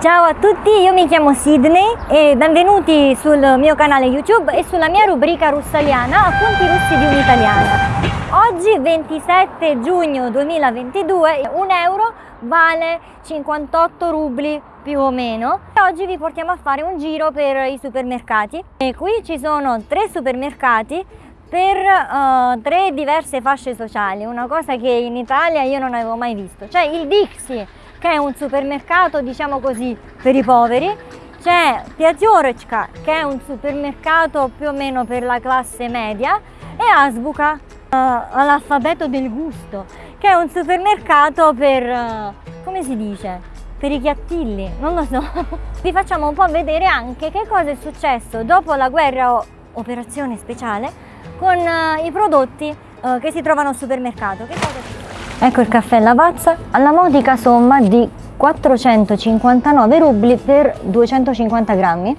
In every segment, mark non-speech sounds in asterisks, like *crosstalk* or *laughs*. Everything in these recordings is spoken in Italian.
Ciao a tutti, io mi chiamo Sidney e benvenuti sul mio canale YouTube e sulla mia rubrica russaliana Appunti russi di un'italiana. Oggi 27 giugno 2022 un euro vale 58 rubli più o meno. Oggi vi portiamo a fare un giro per i supermercati e qui ci sono tre supermercati per uh, tre diverse fasce sociali, una cosa che in Italia io non avevo mai visto. C'è il Dixie che è un supermercato diciamo così per i poveri, c'è Piaziorecka che è un supermercato più o meno per la classe media e Asbuca uh, all'alfabeto del gusto che è un supermercato per, uh, come si dice, per i chiattilli, non lo so. *laughs* Vi facciamo un po' vedere anche che cosa è successo dopo la guerra o operazione speciale con uh, i prodotti che si trovano al supermercato. Ecco il caffè Lavazza alla modica somma di 459 rubli per 250 grammi.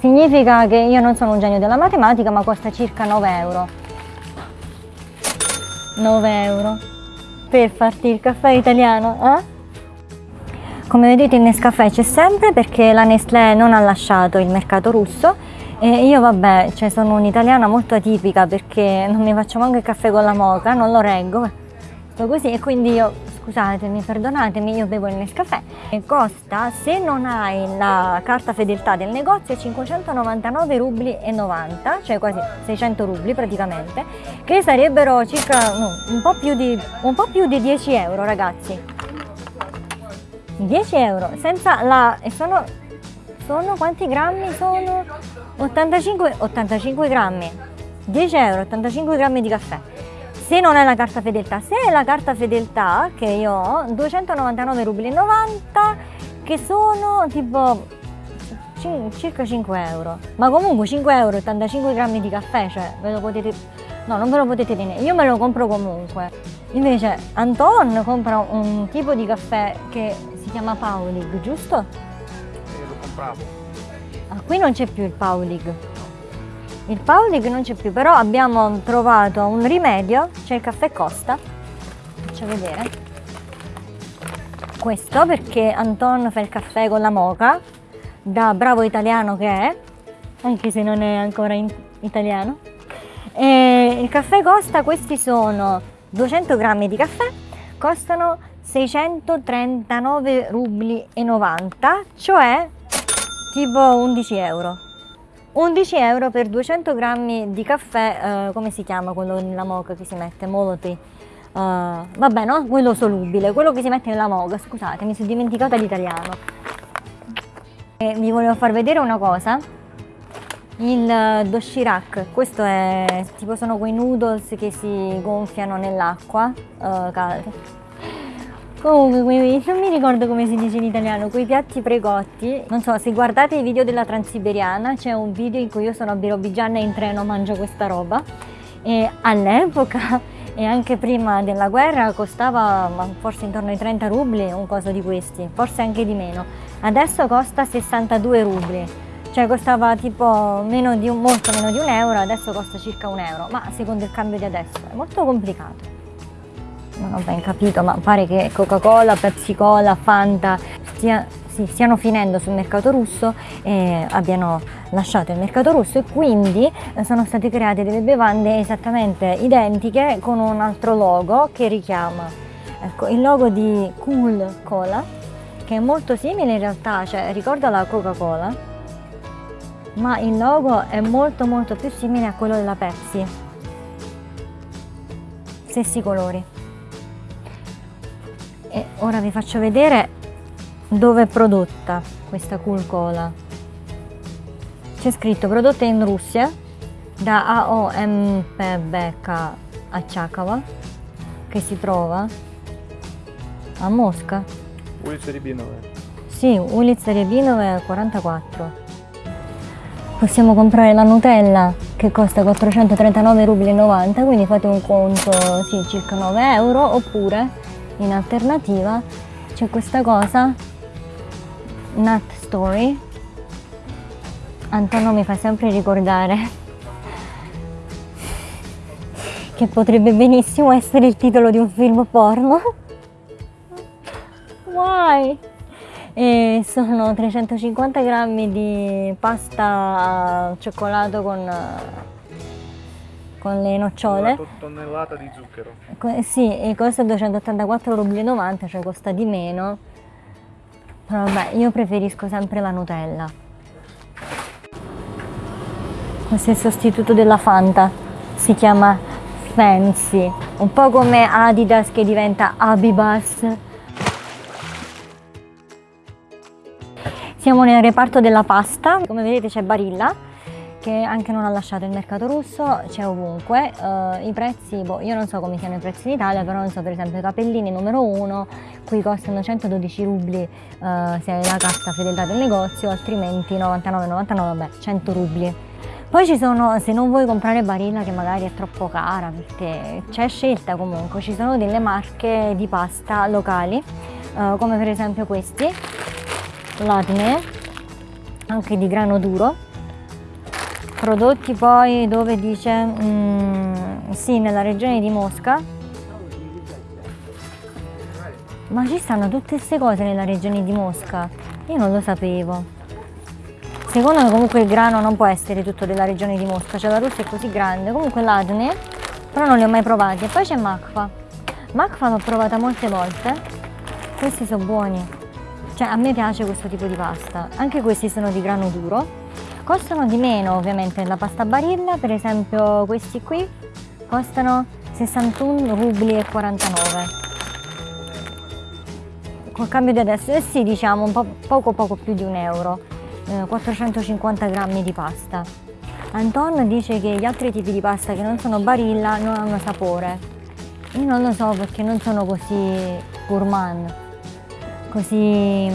Significa che io non sono un genio della matematica ma costa circa 9 euro. 9 euro per farti il caffè italiano, eh? Come vedete il Nescafè c'è sempre perché la Nestlé non ha lasciato il mercato russo e io vabbè, cioè sono un'italiana molto atipica perché non mi faccio manco il caffè con la moca, non lo reggo così e quindi io scusatemi perdonatemi io bevo il Nescafè. E costa se non hai la carta fedeltà del negozio 599 rubli e 90 cioè quasi 600 rubli praticamente che sarebbero circa no, un, po più di, un po' più di 10 euro ragazzi. 10 euro senza la e sono sono quanti grammi? Sono 85 85 grammi. 10 euro 85 grammi di caffè se non è la carta fedeltà, se è la carta fedeltà che io ho, 299 rubli 90 che sono tipo circa 5 euro. Ma comunque 5 euro 85 grammi di caffè cioè ve lo potete no non ve lo potete tenere. Io me lo compro comunque. Invece Anton compra un tipo di caffè che si chiama Paulig giusto? Sì, lo compravo. Ah, qui non c'è più il Paulig il Paulig non c'è più, però abbiamo trovato un rimedio, c'è il caffè Costa, faccio vedere. Questo perché Anton fa il caffè con la moca, da bravo italiano che è, anche se non è ancora italiano. E il caffè Costa, questi sono 200 grammi di caffè, costano 639 rubli e 90, cioè tipo 11 euro. 11 euro per 200 grammi di caffè, eh, come si chiama quello nella moca che si mette? Moloti. Uh, vabbè no, quello solubile, quello che si mette nella moca, scusate mi sono dimenticata l'italiano. Vi volevo far vedere una cosa, il uh, doshirak, questo è tipo sono quei noodles che si gonfiano nell'acqua uh, calda Comunque, non mi ricordo come si dice in italiano, quei piatti precotti, non so, se guardate i video della Transiberiana c'è un video in cui io sono a Birobigiana e in treno mangio questa roba. E all'epoca e anche prima della guerra costava forse intorno ai 30 rubli un coso di questi, forse anche di meno. Adesso costa 62 rubli, cioè costava tipo meno un, molto meno di un euro, adesso costa circa un euro, ma secondo il cambio di adesso è molto complicato non ho ben capito, ma pare che Coca-Cola, Pepsi Cola, Fanta stia, sì, stiano finendo sul mercato russo e abbiano lasciato il mercato russo e quindi eh, sono state create delle bevande esattamente identiche con un altro logo che richiama ecco, il logo di Cool Cola che è molto simile in realtà, cioè ricorda la Coca-Cola ma il logo è molto molto più simile a quello della Pepsi. Stessi colori e ora vi faccio vedere dove è prodotta questa cool cola. C'è scritto prodotta in Russia da AOMPBK a Chakava che si trova a Mosca. Ulica Ribinova sì, Ulica Ribinova 44 possiamo comprare la Nutella che costa 439,90 rubli quindi fate un conto sì, circa 9 euro oppure in alternativa c'è questa cosa Nut Story Antonio mi fa sempre ricordare che potrebbe benissimo essere il titolo di un film porno Why? e sono 350 grammi di pasta cioccolato con, con le nocciole. Una tonnellata di zucchero. Co- Sì, e costa 284,90 rubli, cioè costa di meno. Però vabbè, io preferisco sempre la Nutella. Questo è il sostituto della Fanta, si chiama Fancy, un po' come Adidas che diventa Abibas. Siamo nel reparto della pasta, come vedete c'è Barilla che anche non ha lasciato il mercato russo, c'è ovunque, Eh, i prezzi, boh, io non so come siano i prezzi in Italia, però non so per esempio i capellini numero 1, qui costano 112 rubli eh, se hai la carta fedeltà del negozio, altrimenti 99,99, vabbè, 100 rubli. Poi ci sono, se non vuoi comprare Barilla che magari è troppo cara, perché c'è scelta comunque, ci sono delle marche di pasta locali, eh, come per esempio questi, Latne, anche di grano duro, prodotti poi dove dice mm, sì nella regione di Mosca. Ma ci stanno tutte queste cose nella regione di Mosca? Io non lo sapevo. Secondo me comunque il grano non può essere tutto della regione di Mosca cioè la Russia è così grande. Comunque l'Adne però non li ho mai provati. E poi c'è Makfa Makfa l'ho provata molte volte. Questi sono buoni. Cioè a me piace questo tipo di pasta. Anche questi sono di grano duro Costano di meno ovviamente della pasta barilla, per esempio questi qui costano 61 rubli e 49. Col cambio di adesso, eh sì diciamo un po' poco poco più di un euro, eh, 450 grammi di pasta. Anton dice che gli altri tipi di pasta che non sono barilla non hanno sapore. Io non lo so perché non sono così gourmand, così...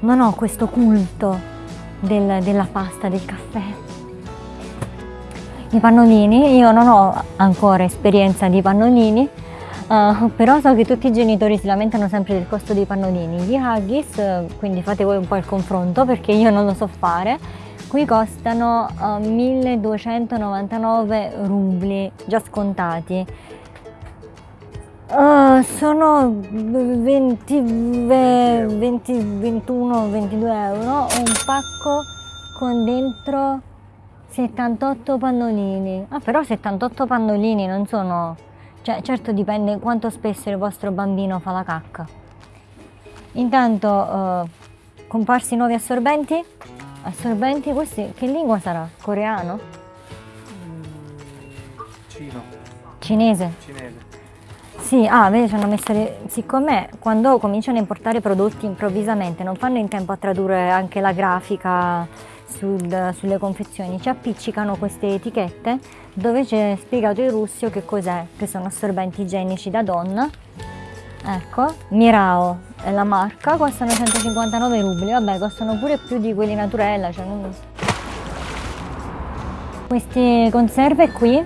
non ho questo culto del- della pasta, del caffè. I pannolini, io non ho ancora esperienza di pannolini, eh, però so che tutti i genitori si lamentano sempre del costo dei pannolini. Gli haggis, eh, quindi fate voi un po' il confronto perché io non lo so fare, qui costano eh, 1299 rubli già scontati. Eh, sono 20, ve- 20, 21, 22 euro un pacco con dentro 78 pannolini. Ah, però 78 pannolini non sono... Cioè, certo dipende quanto spesso il vostro bambino fa la cacca. Intanto, eh, comparsi nuovi assorbenti. Assorbenti, questi che lingua sarà? Coreano? Cino, Cinese? cinese. Sì, ah, vedi, ci hanno messo le... Siccome quando cominciano a importare prodotti improvvisamente non fanno in tempo a tradurre anche la grafica sul- sulle confezioni, ci appiccicano queste etichette dove c'è spiegato in russo che cos'è, che sono assorbenti igienici da donna. Ecco, Mirao è la marca, costano 159 rubli, vabbè, costano pure più di quelli naturella, cioè non... Queste conserve qui,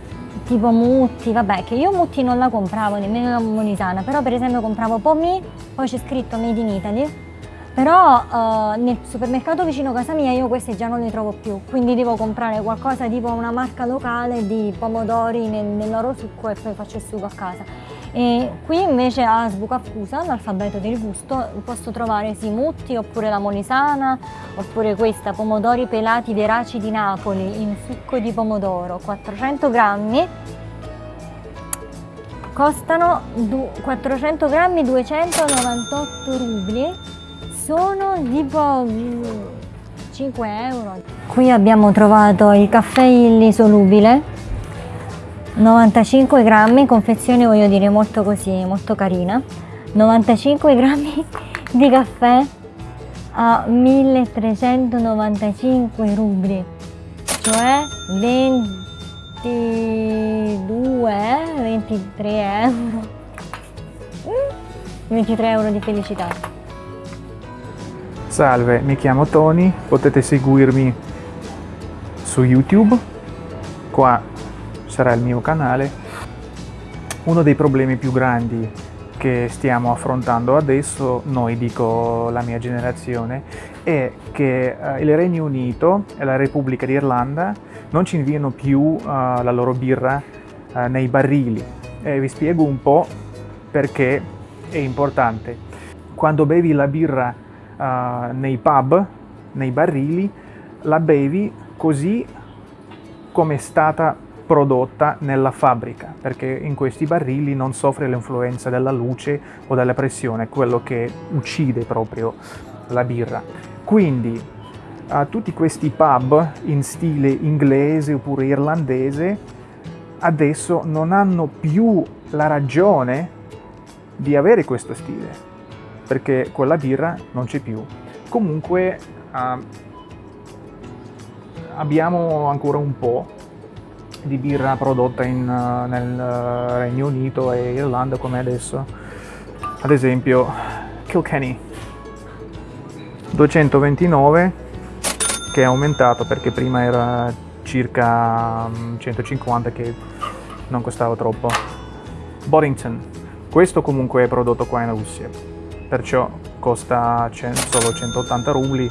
tipo mutti, vabbè, che io mutti non la compravo, nemmeno la molisana, però per esempio compravo pommi, poi c'è scritto Made in Italy, però eh, nel supermercato vicino a casa mia io queste già non le trovo più, quindi devo comprare qualcosa tipo una marca locale di pomodori nel, nel loro succo e poi faccio il sugo a casa. E qui invece a Sbucaffusa, l'alfabeto del gusto, posso trovare sì mutti oppure la molisana, oppure questa, pomodori pelati veraci di Napoli in succo di pomodoro, 400 grammi, costano du- 400 grammi 298 rubli, sono tipo mm, 5 euro. Qui abbiamo trovato il caffè Illy solubile, 95 grammi, confezione voglio dire molto così, molto carina, 95 grammi *laughs* di caffè a 1395 rubli, cioè 22, 23 euro. Mm, 23 euro di felicità. Salve, mi chiamo Tony, potete seguirmi su YouTube, qua sarà il mio canale. Uno dei problemi più grandi che stiamo affrontando adesso, noi dico la mia generazione, è che eh, il Regno Unito e la Repubblica d'Irlanda non ci inviano più eh, la loro birra eh, nei barili. E vi spiego un po' perché è importante. Quando bevi la birra uh, nei pub, nei barili, la bevi così come è stata prodotta nella fabbrica, perché in questi barili non soffre l'influenza della luce o della pressione, quello che uccide proprio la birra. Quindi a tutti questi pub in stile inglese oppure irlandese adesso non hanno più la ragione di avere questo stile, perché quella birra non c'è più. Comunque uh, abbiamo ancora un po' di birra prodotta in, uh, nel uh, Regno Unito e Irlanda come adesso. Ad esempio Kilkenny 229 che è aumentato perché prima era circa 150 mm, che non costava troppo. Boddington, questo comunque è prodotto qua in Russia, perciò costa solo 180 rubli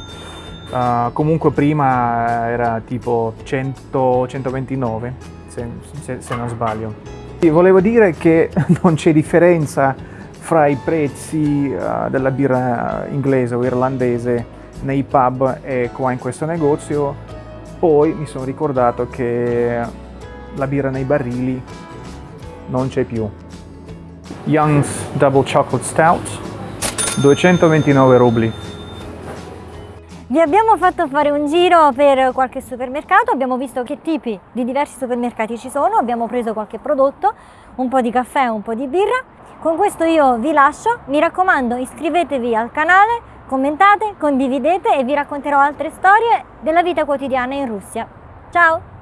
Uh, comunque prima era tipo 100, 129, se, se, se, non sbaglio. E volevo dire che *laughs* non c'è differenza fra i prezzi uh, della birra inglese o irlandese nei pub e qua in questo negozio. Poi mi sono ricordato che la birra nei barili non c'è più. Young's Double Chocolate Stout, 229 rubli. Vi abbiamo fatto fare un giro per qualche supermercato, abbiamo visto che tipi di diversi supermercati ci sono, abbiamo preso qualche prodotto, un po' di caffè, un po' di birra. Con questo io vi lascio, mi raccomando iscrivetevi al canale, commentate, condividete e vi racconterò altre storie della vita quotidiana in Russia. Ciao!